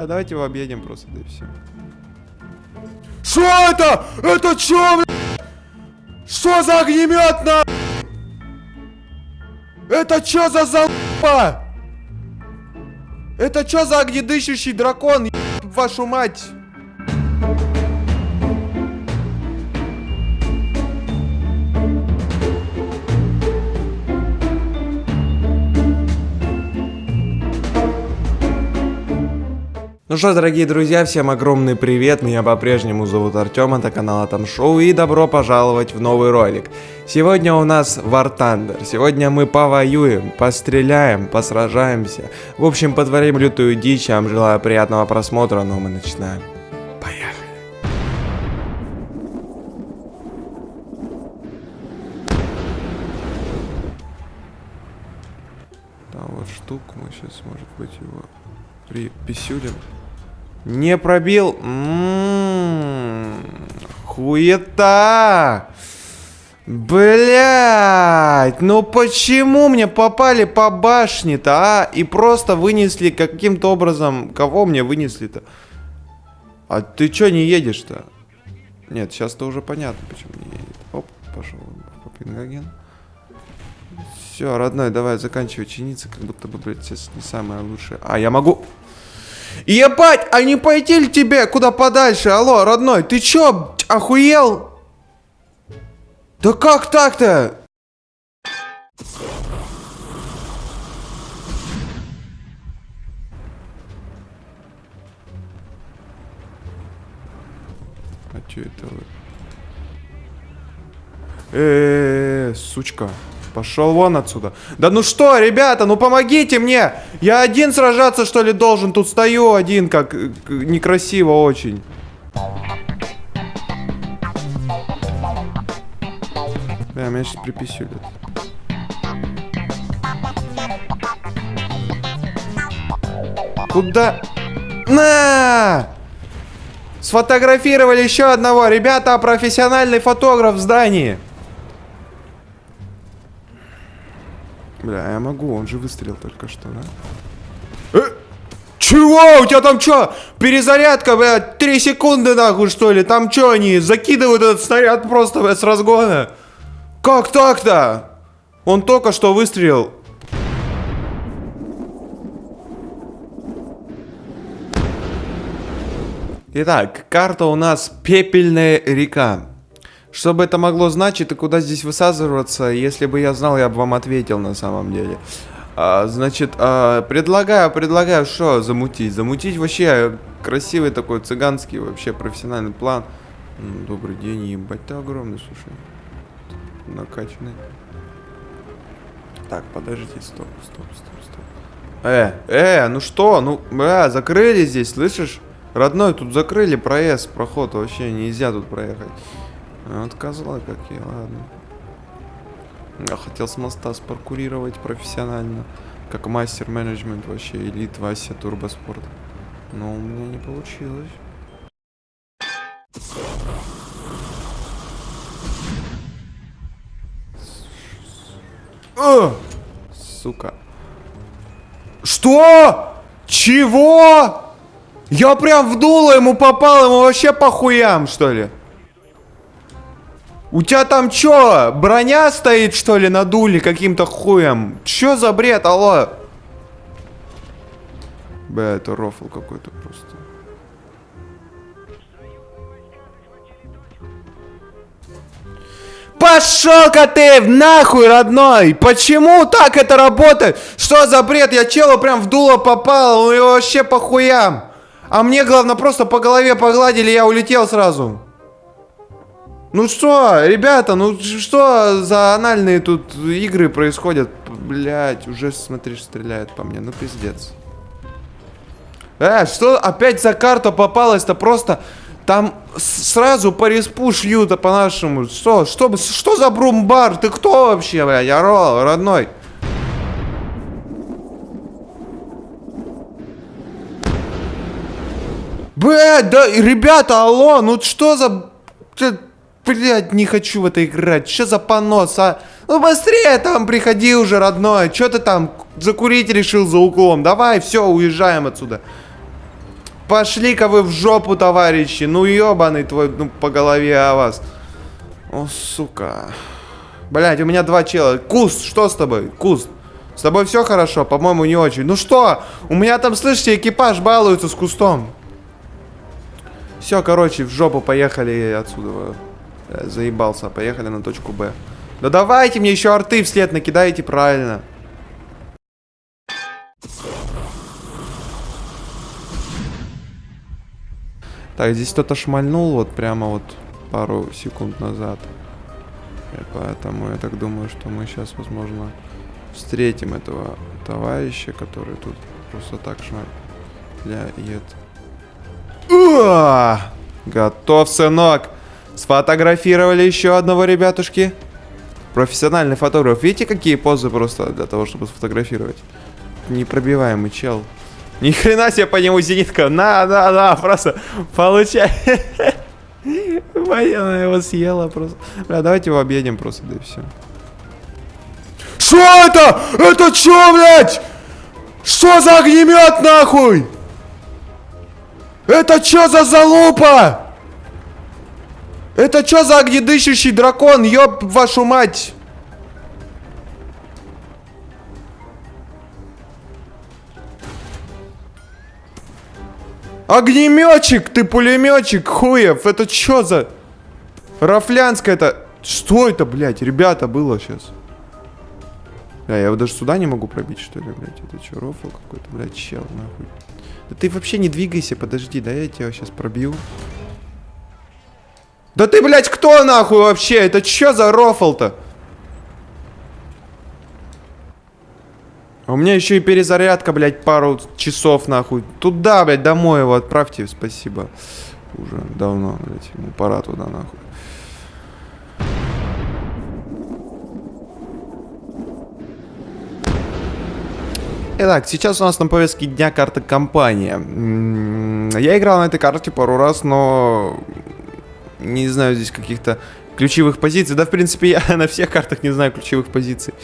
А давайте его объедем просто, да и все. Что это? Это что? Что за огнемет, на? Это что за залупа? Это что за огнедышащий дракон, вашу мать? Ну что дорогие друзья, всем огромный привет, меня по-прежнему зовут Артем, это канал Атом Шоу и добро пожаловать в новый ролик. Сегодня у нас War Thunder, сегодня мы повоюем, постреляем, посражаемся, в общем потворим лютую дичь, я вам желаю приятного просмотра, но мы начинаем. Поехали. Там вот штуку мы сейчас, может быть, его приписюлим. Не пробил. М-м-м. Хуета. Блять, ну почему мне попали по башне-то, а? И просто вынесли каким-то образом... Кого мне вынесли-то? А ты чё не едешь-то? Нет, сейчас-то уже понятно, почему не едет. Оп, пошел по пингаген. Все, родной, давай заканчивай чиниться, как будто бы, блядь, не самое лучшее. А, я могу... Ебать, а не пойти ли тебе куда подальше? Алло, родной, ты чё, охуел? Да как так-то? А чё это вы? Э, -э, -э сучка. Пошел вон отсюда. Да ну что, ребята, ну помогите мне! Я один сражаться, что ли, должен? Тут стою один, как некрасиво очень. Да, меня сейчас приписюлят. Куда? На! Сфотографировали еще одного. Ребята, профессиональный фотограф в здании. Бля, я могу, он же выстрелил только что, да? Э? Чего? У тебя там что? Перезарядка, блядь, 3 секунды нахуй, что ли? Там что они, закидывают этот снаряд просто, блядь, с разгона? Как так-то? Он только что выстрелил. Итак, карта у нас Пепельная река. Что бы это могло значить и куда здесь высаживаться, если бы я знал, я бы вам ответил на самом деле. А, значит, а, предлагаю, предлагаю, что замутить? Замутить вообще красивый такой цыганский вообще профессиональный план. Добрый день, ебать, ты огромный, слушай. Накачанный. Так, подождите, стоп, стоп, стоп, стоп. Э, э, ну что, ну, бля, закрыли здесь, слышишь? Родной, тут закрыли проезд, проход, вообще нельзя тут проехать. Вот козла какие, ладно. Я хотел с моста спаркурировать профессионально. Как мастер-менеджмент вообще, элит Вася Турбоспорт. Но у меня не получилось. О! Сука. Что? Чего? Я прям в дуло ему попал, ему вообще по хуям, что ли? У тебя там чё, броня стоит, что ли, на дуле каким-то хуем? Чё за бред, алло? Бля, это рофл какой-то просто. Пошел-ка ты нахуй, родной! Почему так это работает? Что за бред? Я челу прям в дуло попал, он его вообще по хуям. А мне, главное, просто по голове погладили, я улетел сразу. Ну что, ребята, ну что за анальные тут игры происходят? Блять, уже, смотришь, стреляет по мне. Ну, пиздец. Э, что опять за карта попалась-то? Просто там сразу по респу шьют, а по-нашему. Что? Что, что за брумбар? Ты кто вообще, блядь? Орол, родной. Блядь, да, ребята, алло, ну что за... Блять, не хочу в это играть. Что за понос, а? Ну быстрее там приходи уже, родной. Что ты там закурить решил за углом? Давай, все, уезжаем отсюда. Пошли-ка вы в жопу, товарищи. Ну, ебаный твой, ну, по голове о вас. О, сука. Блять, у меня два чела. Куст, что с тобой? Куст. С тобой все хорошо? По-моему, не очень. Ну что? У меня там, слышите, экипаж балуется с кустом. Все, короче, в жопу поехали отсюда. Я заебался. Поехали на точку Б. Да давайте мне еще арты вслед накидайте правильно. Так, здесь кто-то шмальнул вот прямо вот пару секунд назад. И поэтому я так думаю, что мы сейчас, возможно, встретим этого товарища, который тут просто так шмаляет. Готов, сынок! Сфотографировали еще одного ребятушки. Профессиональный фотограф. Видите, какие позы просто для того, чтобы сфотографировать? Непробиваемый чел. Ни хрена себе по нему зенитка. На, на, на, просто получай. Военная его съела просто. Бля, давайте его объедем просто, да и все. Что это? Это что, блядь? Что за огнемет, нахуй? Это что за залупа? Это что за огнедышащий дракон, ёб вашу мать? Огнеметчик, ты пулеметчик, хуев. Это что за... Рафлянская это... Что это, блядь, ребята, было сейчас? А, я его даже сюда не могу пробить, что ли, блядь? Это что, рофл какой-то, блядь, чел, нахуй. Да ты вообще не двигайся, подожди, да я тебя сейчас пробью. Да ты, блядь, кто нахуй вообще? Это что за рофл-то? А у меня еще и перезарядка, блядь, пару часов, нахуй. Туда, блядь, домой его отправьте, спасибо. Уже давно, блядь, ему пора туда, нахуй. Итак, сейчас у нас на повестке дня карта компания. Я играл на этой карте пару раз, но не знаю здесь каких-то ключевых позиций. Да, в принципе, я на всех картах не знаю ключевых позиций.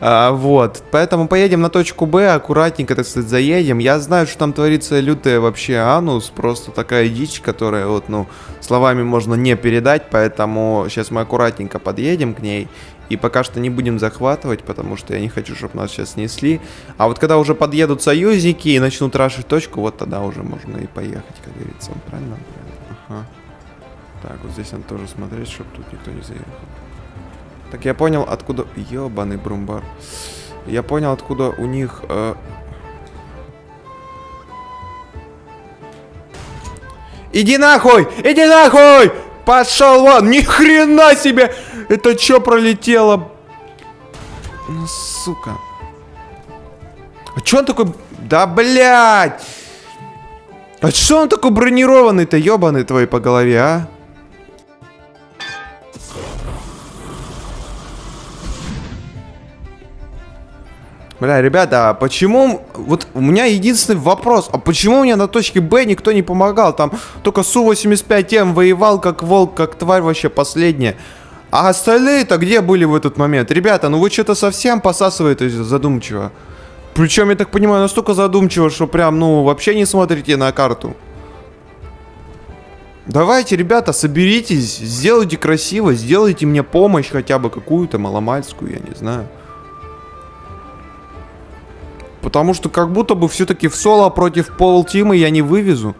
А, вот. Поэтому поедем на точку Б, аккуратненько, так сказать, заедем. Я знаю, что там творится лютая вообще анус. Просто такая дичь, которая вот, ну, словами можно не передать. Поэтому сейчас мы аккуратненько подъедем к ней. И пока что не будем захватывать, потому что я не хочу, чтобы нас сейчас снесли. А вот когда уже подъедут союзники и начнут рашить точку, вот тогда уже можно и поехать, как говорится. Правильно? Ага. Так, вот здесь надо тоже смотреть, чтобы тут никто не заехал. Так, я понял, откуда... Ёбаный брумбар. Я понял, откуда у них... Э... Иди нахуй! Иди нахуй! Пошел вон! Ни хрена себе! Это что пролетело? Ну, сука. А чё он такой... Да, блядь! А что он такой бронированный-то, ебаный твой по голове, а? Бля, ребята, а почему... Вот у меня единственный вопрос. А почему мне на точке Б никто не помогал? Там только Су-85М воевал как волк, как тварь вообще последняя. А остальные-то где были в этот момент? Ребята, ну вы что-то совсем посасываете задумчиво. Причем, я так понимаю, настолько задумчиво, что прям, ну, вообще не смотрите на карту. Давайте, ребята, соберитесь, сделайте красиво, сделайте мне помощь хотя бы какую-то маломальскую, я не знаю. Потому что как будто бы все-таки в соло против пол тима я не вывезу.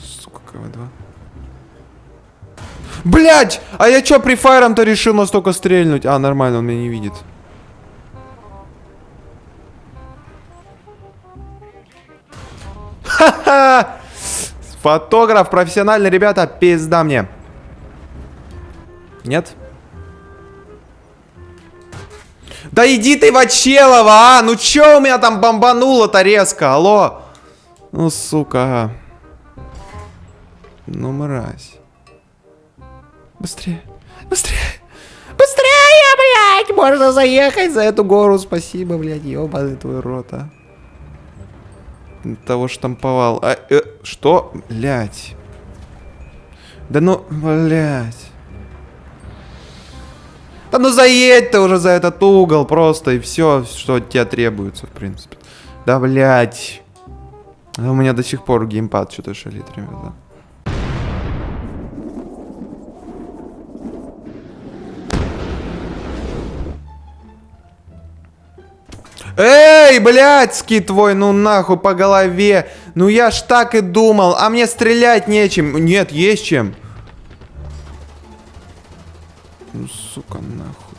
Сука, КВ-2. Блять! А я чё при файром-то решил настолько стрельнуть? А, нормально, он меня не видит. Ха-ха! Фотограф, профессиональный, ребята, пизда мне. Нет? Да иди ты, Вачелова, а! Ну чё у меня там бомбануло-то резко, алло? Ну, сука. Ну, мразь. Быстрее, быстрее. Быстрее, блядь! Можно заехать за эту гору. Спасибо, блядь, ёбаный твой рот, а. Того штамповал. А, э, что? Блядь. Да ну, блядь. Да ну заедь ты уже за этот угол просто и все, что от тебя требуется, в принципе. Да, блядь. А у меня до сих пор геймпад что-то шалит, ребята. Эй, блядский твой, ну нахуй по голове. Ну я ж так и думал, а мне стрелять нечем. Нет, есть чем. Ну, сука, нахуй.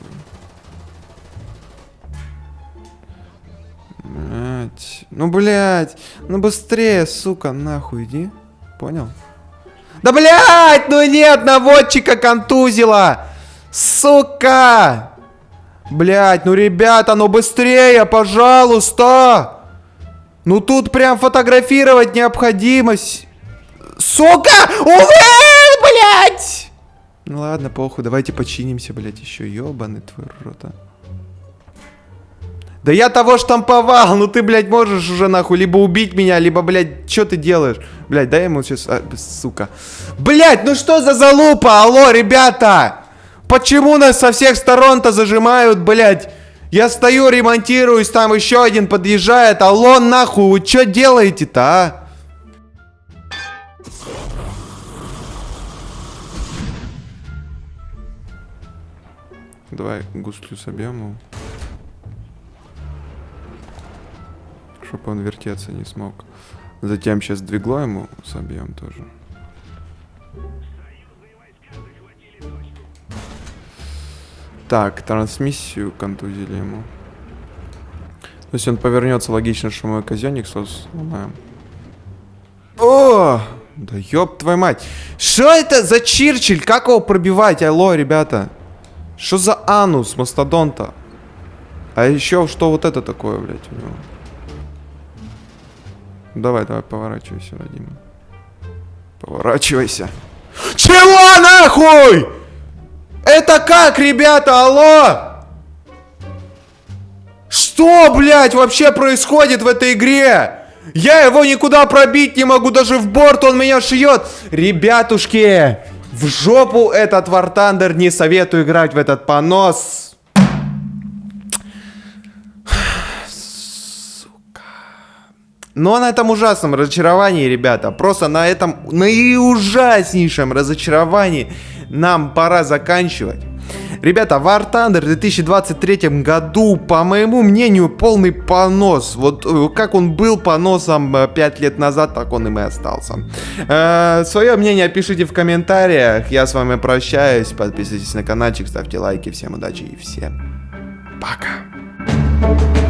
Блять. Ну, блять. Ну, быстрее, сука, нахуй, иди. Понял? Да, блять, ну нет, наводчика контузила. Сука. Блять, ну, ребята, ну быстрее, пожалуйста. Ну, тут прям фотографировать необходимость. Сука! Увы, блять! Ну ладно, похуй, давайте починимся, блядь, еще ебаный твой рот, а. Да я того штамповал, ну ты, блядь, можешь уже нахуй либо убить меня, либо, блядь, что ты делаешь? Блядь, дай ему сейчас, а, сука. Блядь, ну что за залупа, алло, ребята? Почему нас со всех сторон-то зажимают, блядь? Я стою, ремонтируюсь, там еще один подъезжает, алло, нахуй, вы что делаете-то, а? Давай густлю собьем его. Чтобы он вертеться не смог. Затем сейчас двигло ему собьем тоже. Так, трансмиссию контузили ему. То есть он повернется, логично, что мы казенник сломаем. О! Да ёб твою мать. Что это за Чирчиль? Как его пробивать? Алло, ребята. Что за анус мастодонта? А еще что вот это такое, блядь, у него? Давай, давай, поворачивайся, родимый. Поворачивайся. Чего нахуй? Это как, ребята, алло? Что, блядь, вообще происходит в этой игре? Я его никуда пробить не могу, даже в борт он меня шьет. Ребятушки, в жопу этот War Thunder не советую играть в этот понос. Сука. Но на этом ужасном разочаровании, ребята, просто на этом наиужаснейшем разочаровании нам пора заканчивать. Ребята, War Thunder в 2023 году, по моему мнению, полный понос. Вот э, как он был поносом 5 э, лет назад, так он им и остался. Э, свое мнение пишите в комментариях. Я с вами прощаюсь. Подписывайтесь на каналчик, ставьте лайки. Всем удачи и всем пока.